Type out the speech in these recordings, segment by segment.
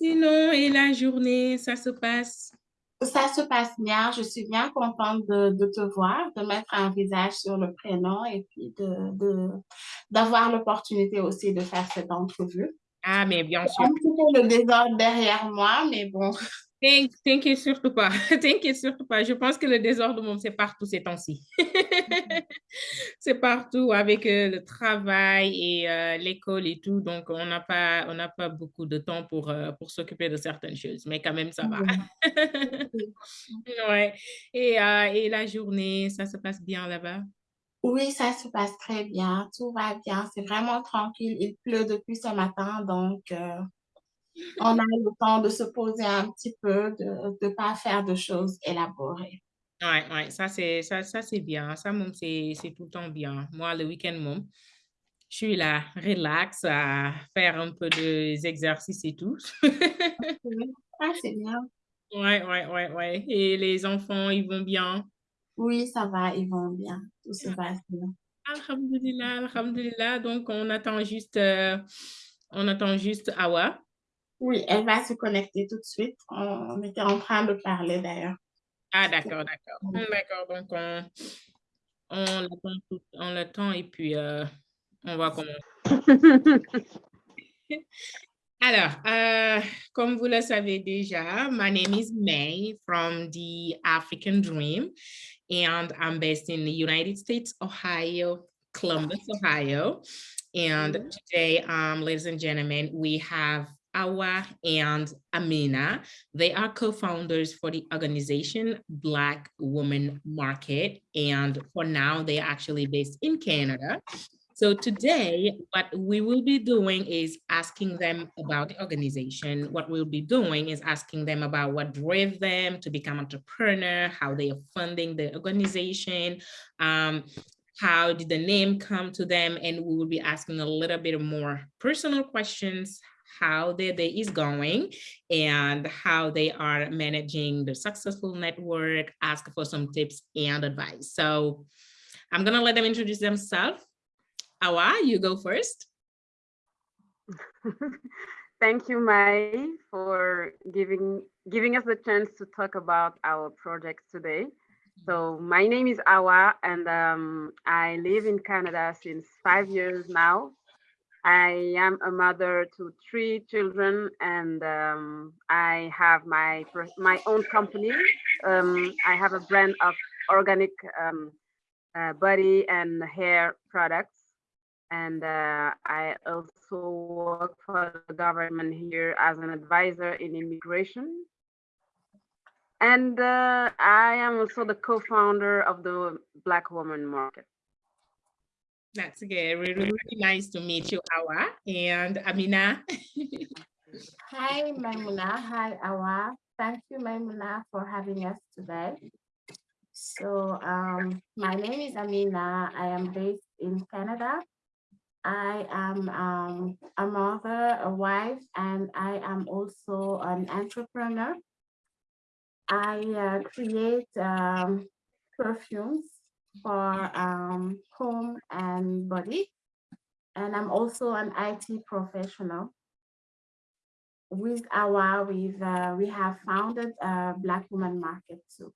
Sinon, et la journée, ça se passe? Ça se passe bien. Je suis bien contente de, de te voir, de mettre un visage sur le prénom et puis de, de, d'avoir l'opportunité aussi de faire cette entrevue. Ah, mais bien sûr. Un petit peu le désordre derrière moi, mais bon. T'inquiète surtout pas. T'inquiète surtout pas. Je pense que le désordre, c'est partout ces temps-ci. c'est partout avec euh, le travail et euh, l'école et tout. Donc, on n'a pas, on n'a pas beaucoup de temps pour, euh, pour s'occuper de certaines choses. Mais quand même, ça va. ouais. Et, et la journée, ça se passe bien là-bas? Oui, ça se passe très bien. Tout va bien. C'est vraiment tranquille. Il pleut depuis ce matin, donc on a le temps de se poser un petit peu, de ne pas faire de choses élaborées. Oui, ouais, ça c'est ça, ça c'est bien. Ça, c'est tout le temps bien. Moi, le week-end, je suis là, relax, à faire un peu des exercices et tout. ah, c'est bien. Oui, oui, oui, oui. Et les enfants, ils vont bien? Oui, ça va, ils vont bien. Tout se passe bien. Alhamdulillah, alhamdulillah. Donc, on attend juste, euh, on attend juste Awa. Oui, elle va se connecter tout de suite. On était en train de parler d'ailleurs. Ah, d'accord, d'accord. D'accord, donc on, on l'attend et puis euh, on va commencer. Alors, uh, comme vous le savez déjà, my name is May from the African Dream, and I'm based in the United States, Ohio, Columbus, Ohio. And mm today, um, ladies and gentlemen, we have Awa and Amina. They are co-founders for the organization Black Woman Market. And for now, they are actually based in Canada. So today, what we will be doing is asking them about the organization. What we'll be doing is asking them about what drove them to become entrepreneur, how they are funding the organization, um, how did the name come to them, and we will be asking a little bit more personal questions, how their day is going and how they are managing the successful network, ask for some tips and advice. So I'm gonna let them introduce themselves. Awa, you go first. Thank you, Mai, for giving giving us the chance to talk about our project today. So my name is Awa and um, I live in Canada since five years now. I am a mother to three children and um, I have my my own company. Um, I have a brand of organic um, uh, body and hair products. And uh, I also work for the government here as an advisor in immigration. And uh, I am also the co-founder of the Black Woman Market. That's good. Really, really nice to meet you, Awa and Amina. Hi, Maimuna. Hi, Awa. Thank you, Maimuna, for having us today. So um, my name is Amina. I am based in Canada. I am um, a mother, a wife, and I am also an entrepreneur. I uh, create um, perfumes for um, home and body. And I'm also an IT professional. With our, we've, uh, we have founded a Black Woman Market too.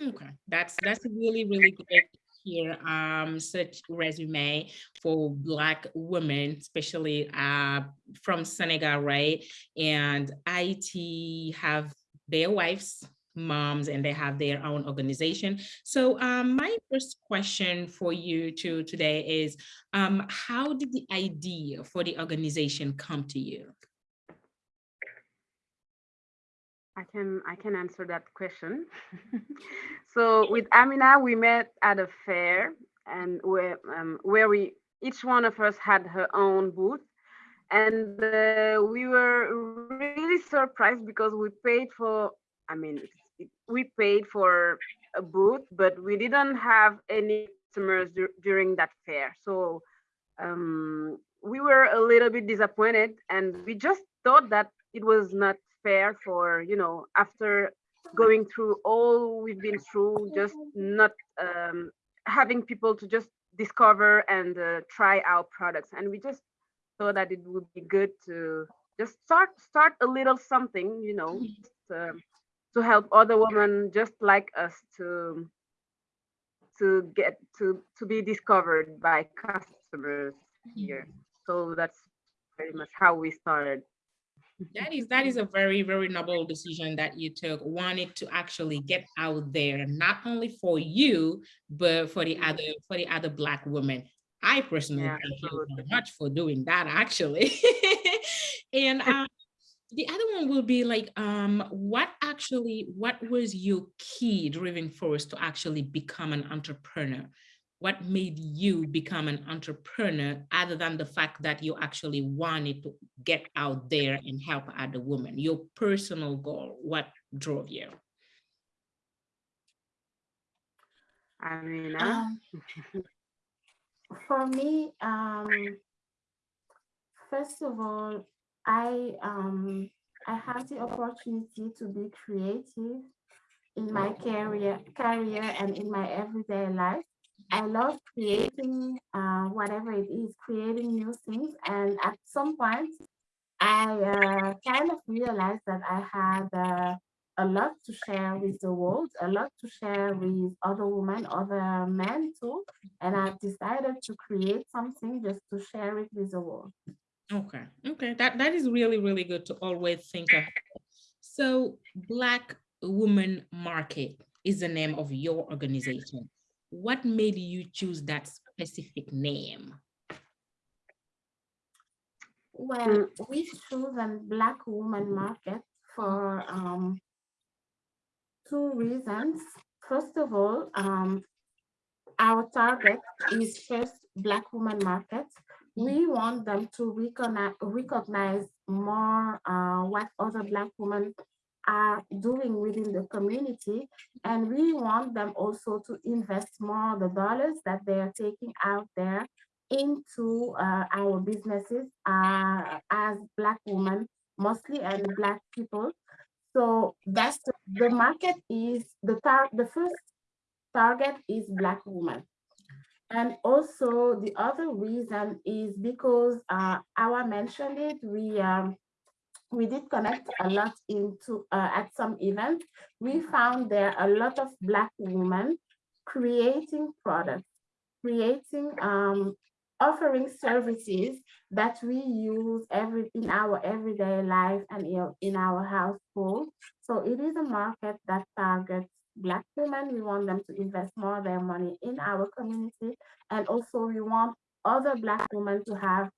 Okay, that's that's really, really great here um, such resume for Black women, especially uh, from Senegal, right? And IT have their wives moms and they have their own organization. So um, my first question for you to today is, um, how did the idea for the organization come to you? I can I can answer that question. so with Amina, we met at a fair and where um, where we each one of us had her own booth and uh, we were really surprised because we paid for I mean we paid for a booth, but we didn't have any customers during that fair. So um, we were a little bit disappointed and we just thought that it was not fair for, you know, after going through all we've been through, just not um, having people to just discover and uh, try our products. And we just thought that it would be good to just start start a little something, you know, just, um, to help other women just like us to to get to to be discovered by customers here. So that's pretty much how we started. That is that is a very very noble decision that you took. Wanted to actually get out there, not only for you, but for the other for the other black women. I personally Yeah, thank you very much for doing that, actually. and um, the other one will be like, um, what actually, what was your key driving force to actually become an entrepreneur? What made you become an entrepreneur other than the fact that you actually wanted to get out there and help other women? Your personal goal, what drove you? I mean, uh, Um, for me, um, first of all, I um, I have the opportunity to be creative in my career, career and in my everyday life. I love creating uh, whatever it is, creating new things. And at some point, I uh, kind of realized that I had uh, a lot to share with the world, a lot to share with other women, other men too. And I decided to create something just to share it with the world. Okay, okay, that, that is really, really good to always think of. So Black Woman Market is the name of your organization. What made you choose that specific name? Well, we've chosen Black Woman Market for um, two reasons. First of all, um, our target is first Black woman market. We want them to recognize, recognize more uh, what other Black women are doing within the community. And we want them also to invest more the dollars that they are taking out there into uh, our businesses uh, as Black women, mostly and Black people. So that's the, the market is the tar the first target is Black women. And also the other reason is because uh, our mentioned it, we um, we did connect a lot into uh, at some events. We found there a lot of Black women creating products, creating um, offering services that we use every in our everyday life and in our household. So it is a market that targets Black women. We want them to invest more of their money in our community. And also we want other Black women to have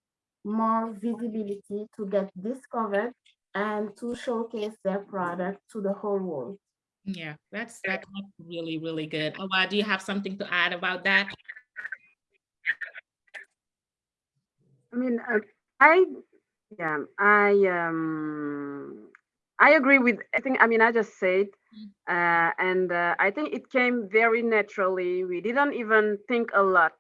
more visibility, to get discovered and to showcase their product to the whole world. Yeah, that's that's really, really good. Awa, do you have something to add about that? I mean, uh, I, yeah, I, um, I agree with, I think, I mean, I just said, uh, and uh, I think it came very naturally. We didn't even think a lot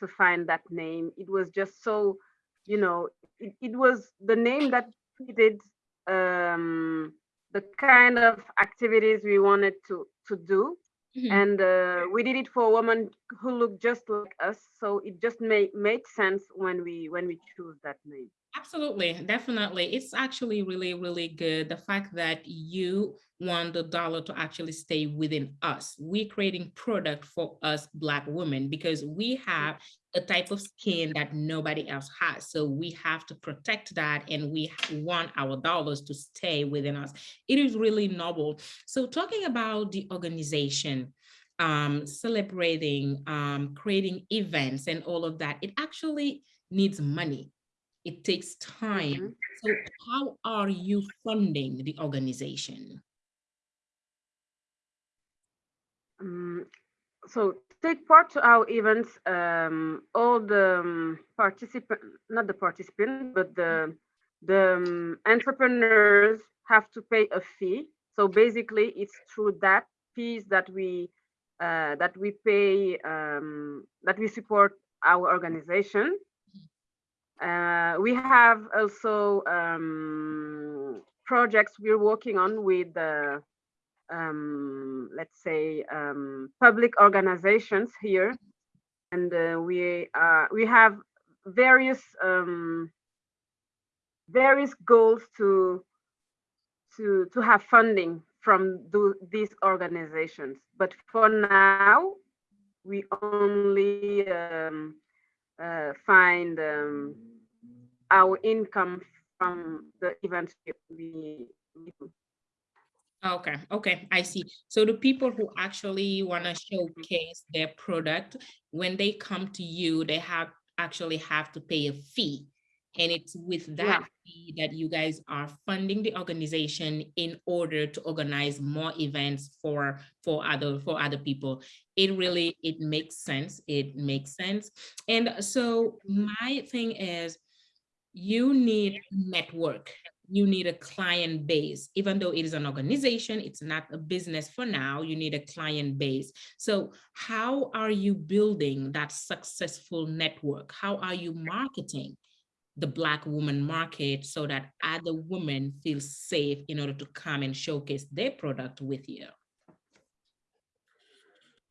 to find that name. It was just so, you know, it, it was the name that fitted um, the kind of activities we wanted to, to do. Mhm. And uh, we did it for a woman who looked just like us. So it just made, made sense when we, when we choose that name. Absolutely, definitely. It's actually really, really good. The fact that you want the dollar to actually stay within us. We're creating product for us Black women because we have a type of skin that nobody else has. So we have to protect that and we want our dollars to stay within us. It is really noble. So talking about the organization, um, celebrating, um, creating events and all of that, it actually needs money it takes time. Mhm. So how are you funding the organization? Um, so take part to our events, um, all the um, participant, not the participant, but the, the um, entrepreneurs have to pay a fee. So basically it's through that fees that we, uh, that we pay, um, that we support our organization. Uh, we have also um, projects we're working on with um, let's say, um, public organizations here. And uh, we, uh, we have various, um, various goals to to to have funding from do, these organizations. But for now, we only um, uh, find um, our income from the events we, we do. Okay, okay, I see. So the people who actually want to showcase their product, when they come to you, they have actually have to pay a fee. And it's with that Yeah. fee that you guys are funding the organization in order to organize more events for for other for other people. It really it makes sense. It makes sense. And so my thing is you need network. You need a client base. Even though it is an organization it's not a business for now you need a client base. So how are you building that successful network? How are you marketing the black woman market so that other women feel safe in order to come and showcase their product with you?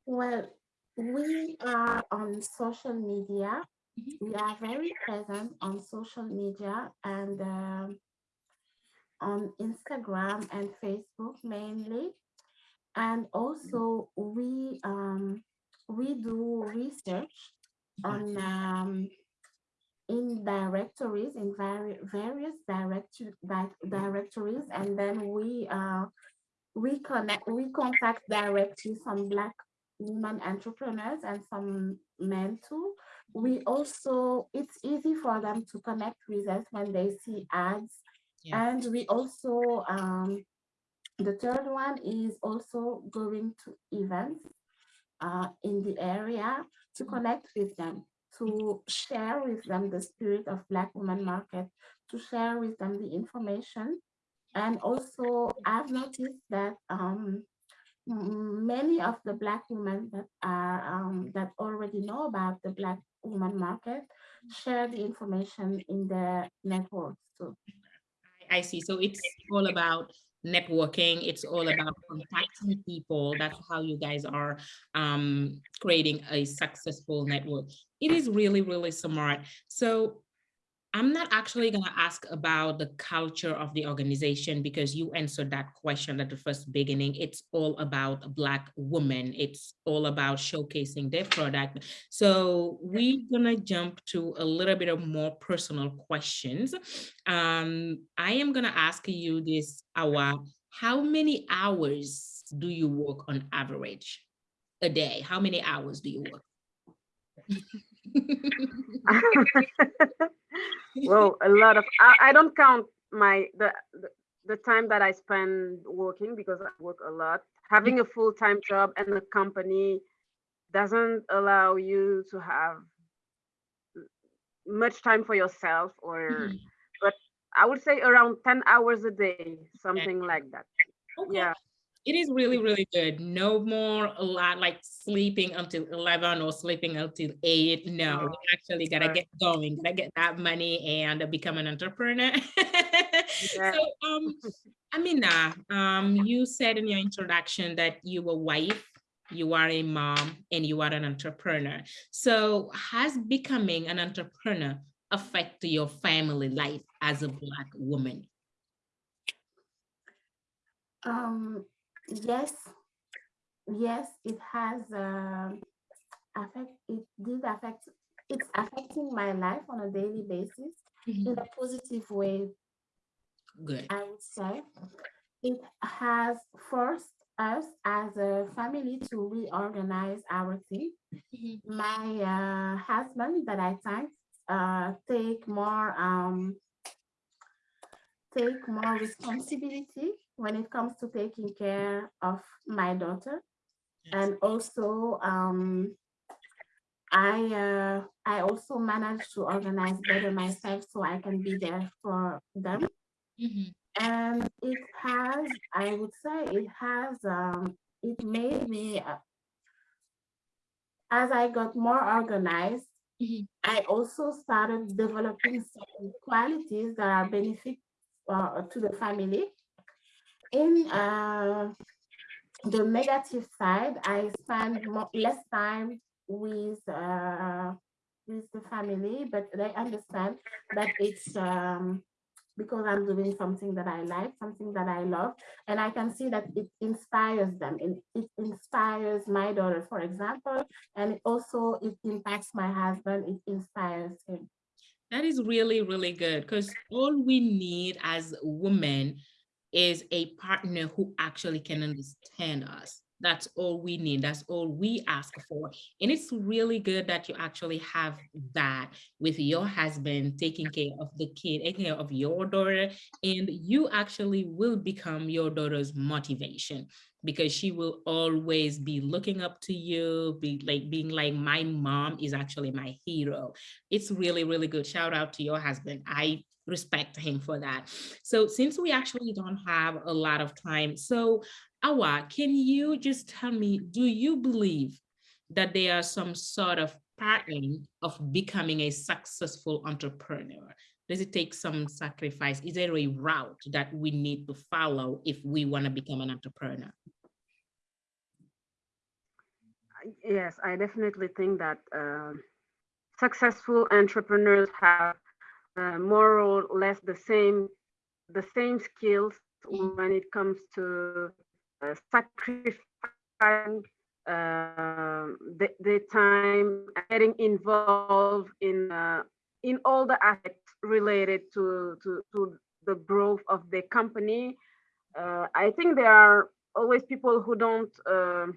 Well, we are on social media. Mhm. We are very present on social media and um, on Instagram and Facebook mainly. And also we um, we do research on um, in directories in vari various directory di- directories and then we uh, we connect we contact directly some black women entrepreneurs and some men too we also it's easy for them to connect with us when they see ads Yeah. and we also um the third one is also going to events uh, in the area to connect with them, to share with them the spirit of Black Women Market, to share with them the information. And also, I've noticed that um, many of the Black women that are um, that already know about the Black Woman Market share the information in their networks too. I see. So it's all about networking. It's all about contacting people. That's how you guys are um, creating a successful network. It is really, really smart. So I'm not actually going to ask about the culture of the organization because you answered that question at the first beginning. It's all about Black women. It's all about showcasing their product. So we're going to jump to a little bit of more personal questions. Um, I am going to ask you this, Awa. How many hours do you work on average a day? How many hours do you work? well, a lot of I, I don't count my the, the the time that I spend working because I work a lot. Having a full-time job and a company doesn't allow you to have much time for yourself or Mhm. but I would say around 10 hours a day, something like that. Okay. Yeah. It is really, really good. No more a lot like sleeping until 11 or sleeping until 8. No, we actually got to Right. get going, got to get that money and become an entrepreneur. Yeah. So, um, Amina, um, you said in your introduction that you were wife, you are a mom, and you are an entrepreneur. So, has becoming an entrepreneur affect your family life as a Black woman? Um, yes, yes, it has um affect it did affect it's affecting my life on a daily basis in a positive way, Good. I would say. It has forced us as a family to reorganize our team. Mhm. My uh, husband that I thank uh, take more um, take more responsibility when it comes to taking care of my daughter and also um, I uh, I also manage to organize better myself so I can be there for them. Mhm. And it has, I would say, it has, um, it made me, uh, as I got more organized, Mhm. I also started developing certain qualities that are benefit uh, to the family. In uh, the negative side, I spend more, less time with uh, with the family, but they understand that it's um, because I'm doing something that I like, something that I love, and I can see that it inspires them. And it inspires my daughter, for example, and it also it impacts my husband. It inspires him. That is really, really good because all we need as women is a partner who actually can mm-hmm. understand us. That's all we need. That's all we ask for. And it's really good that you actually have that with your husband taking care of the kid, taking care of your daughter, and you actually will become your daughter's motivation because she will always be looking up to you, be like being like, my mom is actually my hero. It's really, really good. Shout out to your husband. I respect him for that. So since we actually don't have a lot of time, so Awa, can you just tell me, do you believe that there are some sort of pattern of becoming a successful entrepreneur? Does it take some sacrifice? Is there a route that we need to follow if we want to become an entrepreneur? Yes, I definitely think that uh, successful entrepreneurs have uh, more or less the same the same skills when it comes to uh, sacrificing uh, the, the time, getting involved in uh, in all the aspects related to, to, to the growth of the company. Uh, I think there are always people who don't, uh,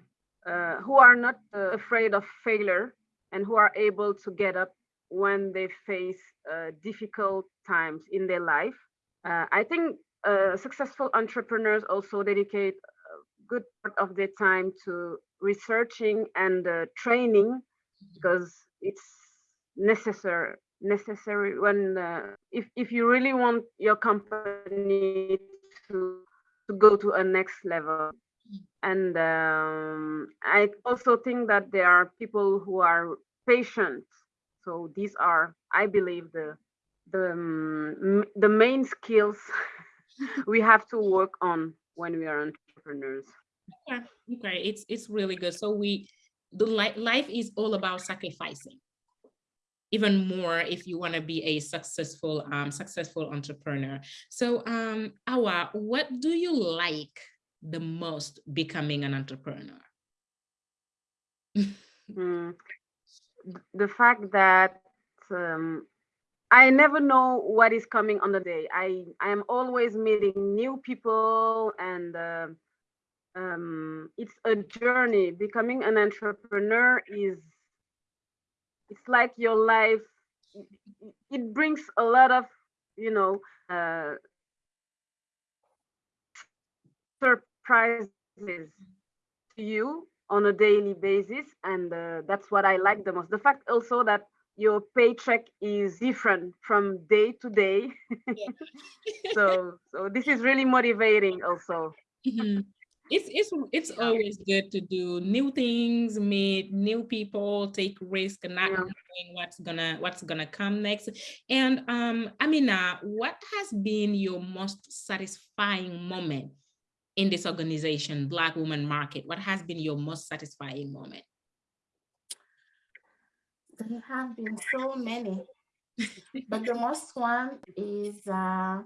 uh, who are not afraid of failure and who are able to get up when they face difficult times in their life. I think successful entrepreneurs also dedicate good part of their time to researching and uh, training because it's necessary necessary when uh, if, if you really want your company to to go to a next level and um, i also think that there are people who are patient so these are i believe the the um, the main skills we have to work on when we are entrepreneurs. Okay, okay, it's it's really good. So we the life life is all about sacrificing. Even more if you want to be a successful um successful entrepreneur. So um Awa, what do you like the most becoming an entrepreneur? mm, the fact that um, I never know what is coming on the day. I I am always meeting new people, and uh, um, it's a journey. Becoming an entrepreneur is it's like your life. It brings a lot of you know uh, surprises to you on a daily basis, and uh, that's what I like the most. The fact also that your paycheck is different from day to day. So so this is really motivating also. Mm -hmm. It's it's it's always good to do new things, meet new people, take risk, and not yeah. knowing what's gonna what's gonna come next. And um, Amina, what has been your most satisfying moment in this organization, Black Woman Market? What has been your most satisfying moment? There have been so many, but the most one is uh,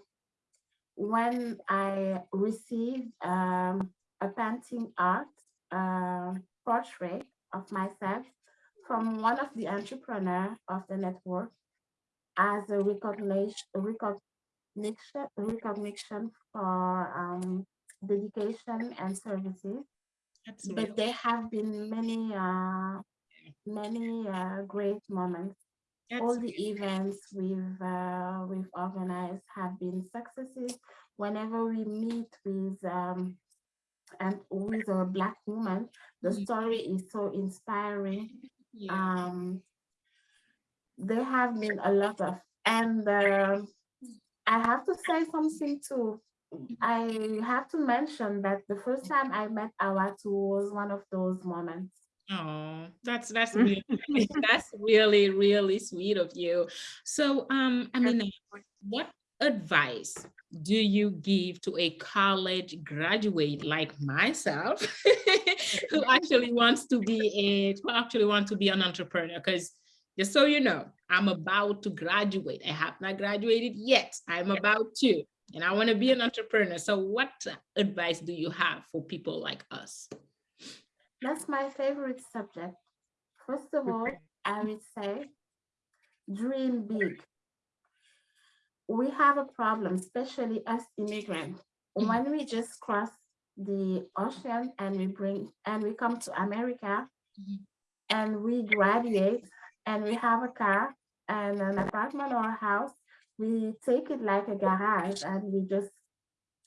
when I received um, a painting art uh, portrait of myself from one of the entrepreneur of the network as a recognition, recognition, recognition for um, dedication and services. But there have been many uh, many uh, great moments. All the events we've uh, we've organized have been successes. Whenever we meet with um, and with a black woman, the mm-hmm. story is so inspiring. Yeah. Um, there have been a lot of, and uh, I have to say something too. I have to mention that the first time I met Awatu was one of those moments. Oh, that's that's really that's really really sweet of you. So, um, I mean, what advice do you give to a college graduate like myself who actually wants to be a who actually want to be an entrepreneur? Because just so you know, I'm about to graduate. I have not graduated yet. I'm about to, and I want to be an entrepreneur. So what advice do you have for people like us? That's my favorite subject. First of all, I would say dream big. We have a problem, especially as immigrants. When we just cross the ocean and we bring and we come to America and we graduate and we have a car and an apartment or a house, we take it like a garage and we just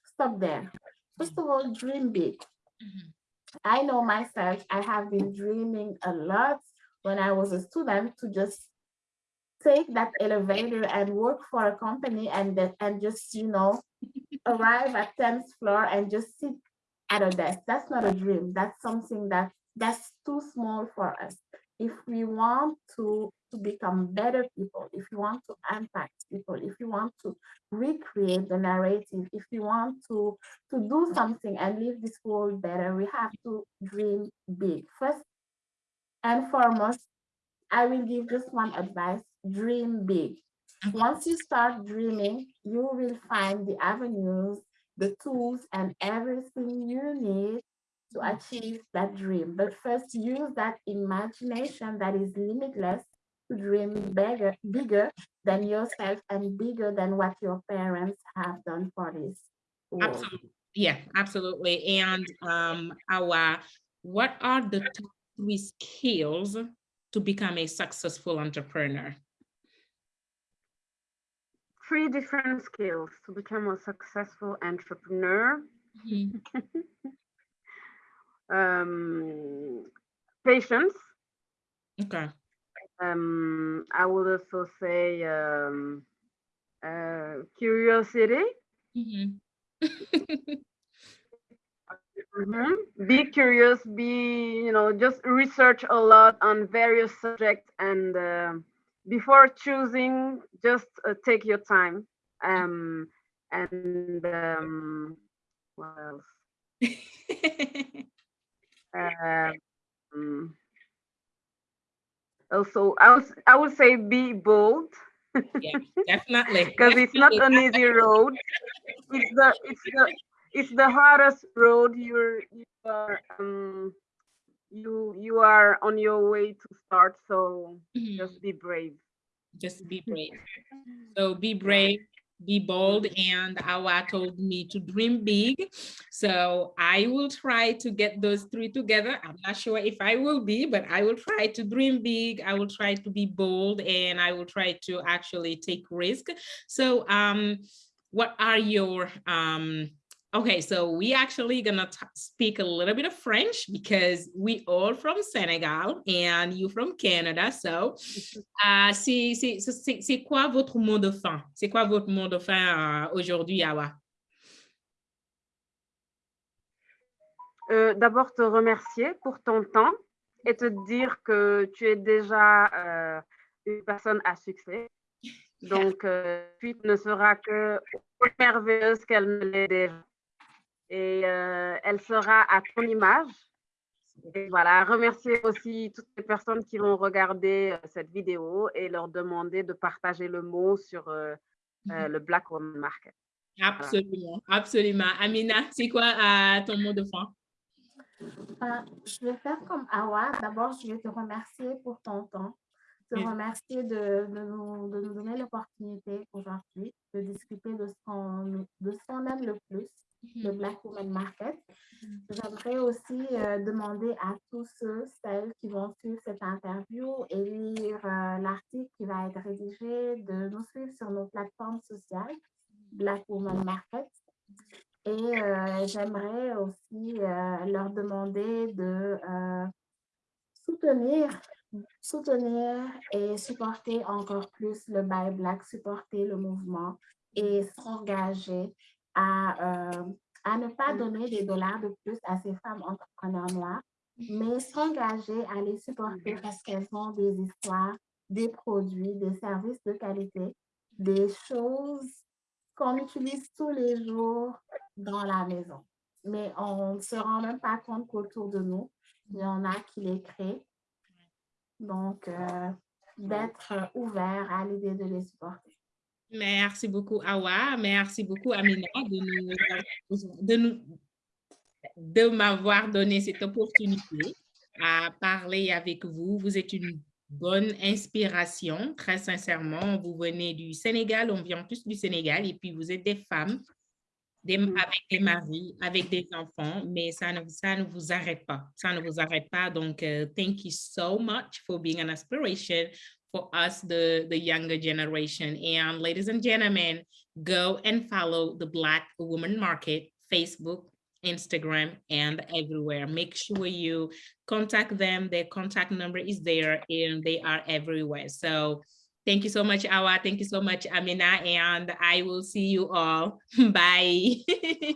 stop there. First of all, dream big. Mhm. I know myself, I have been dreaming a lot when I was a student to just take that elevator and work for a company and that and just, you know, arrive at 10th floor and just sit at a desk. That's not a dream. That's something that that's too small for us. If we want to, to become better people, if you want to impact people, if you want to recreate the narrative, if you want to, to do something and leave this world better, we have to dream big. First and foremost, I will give just one advice, dream big. Once you start dreaming, you will find the avenues, the tools, and everything you need to achieve that dream. But first, use that imagination that is limitless dream bigger, bigger than yourself and bigger than what your parents have done for this world. Absolutely. Yeah, absolutely. And um, our, what are the top three skills to become a successful entrepreneur? Three different skills to become a successful entrepreneur. Mhm. Um, patience. Okay. Um, I would also say um, uh, curiosity. Mhm. Mhm. Be curious, be, you know, just research a lot on various subjects and um before choosing, just uh, take your time. Um, and um, what else? Um, also, I would, I would say be bold Yeah, definitely. because it's not an easy road. It's the it's the it's the hardest road. You're you are um you you are on your way to start. So Mhm. just be brave. Just be brave. So be brave, be bold, and Awa told me to dream big. So I will try to get those three together. I'm not sure if I will be, but I will try to dream big. I will try to be bold, and I will try to actually take risk. So um, what are your um, Okay, so we actually gonna speak a little bit of French because we all from Senegal and you from Canada. So, uh, c'est quoi votre mot de fin? C'est quoi votre mot de fin euh, aujourd'hui, Awa? Euh, D'abord, te remercier pour ton temps et te dire que tu es déjà euh, une personne à succès. Donc, tu ne seras que merveilleuse qu'elle ne l'est déjà. Et euh, elle sera à ton image. Et voilà, remercier aussi toutes les personnes qui vont regarder euh, cette vidéo et leur demander de partager le mot sur euh, euh, le Black Woman Market. Absolument, absolument. Amina, c'est quoi euh, ton mot de fin? Euh, je vais faire comme Awa. D'abord, je vais te remercier pour ton temps, te Mm. remercier de, de nous, de nous donner l'opportunité aujourd'hui de discuter de ce qu'on de ce qu'on aime le plus, le Black Women Market. J'aimerais aussi euh, demander à tous ceux, celles qui vont suivre cette interview et lire euh, l'article qui va être rédigé, de nous suivre sur nos plateformes sociales, Black Women Market. Et euh, j'aimerais aussi leur demander de soutenir, soutenir et supporter encore plus le Buy Black, supporter le mouvement et s'engager à, euh, à ne pas donner des dollars de plus à ces femmes entrepreneurs noires, mais s'engager à les supporter parce qu'elles ont des histoires, des produits, des services de qualité, des choses qu'on utilise tous les jours dans la maison. Mais on ne se rend même pas compte qu'autour de nous, il y en a qui les créent. Donc, euh, d'être ouvert à l'idée de les supporter. Merci beaucoup, Awa. Merci beaucoup, Amina, de nous, de nous, de m'avoir donné cette opportunité à parler avec vous. Vous êtes une bonne inspiration, très sincèrement. Vous venez du Sénégal, on vient tous du Sénégal, et puis vous êtes des femmes avec des maris, avec des enfants, mais ça ne, ça ne vous arrête pas. Ça ne vous arrête pas. Donc, uh, thank you so much for being an inspiration for us, the, the younger generation. And ladies and gentlemen, go and follow the Black Woman Market, Facebook, Instagram, and everywhere. Make sure you contact them. Their contact number is there and they are everywhere. So thank you so much, Awa. Thank you so much, Amina. And I will see you all. Bye. Bye.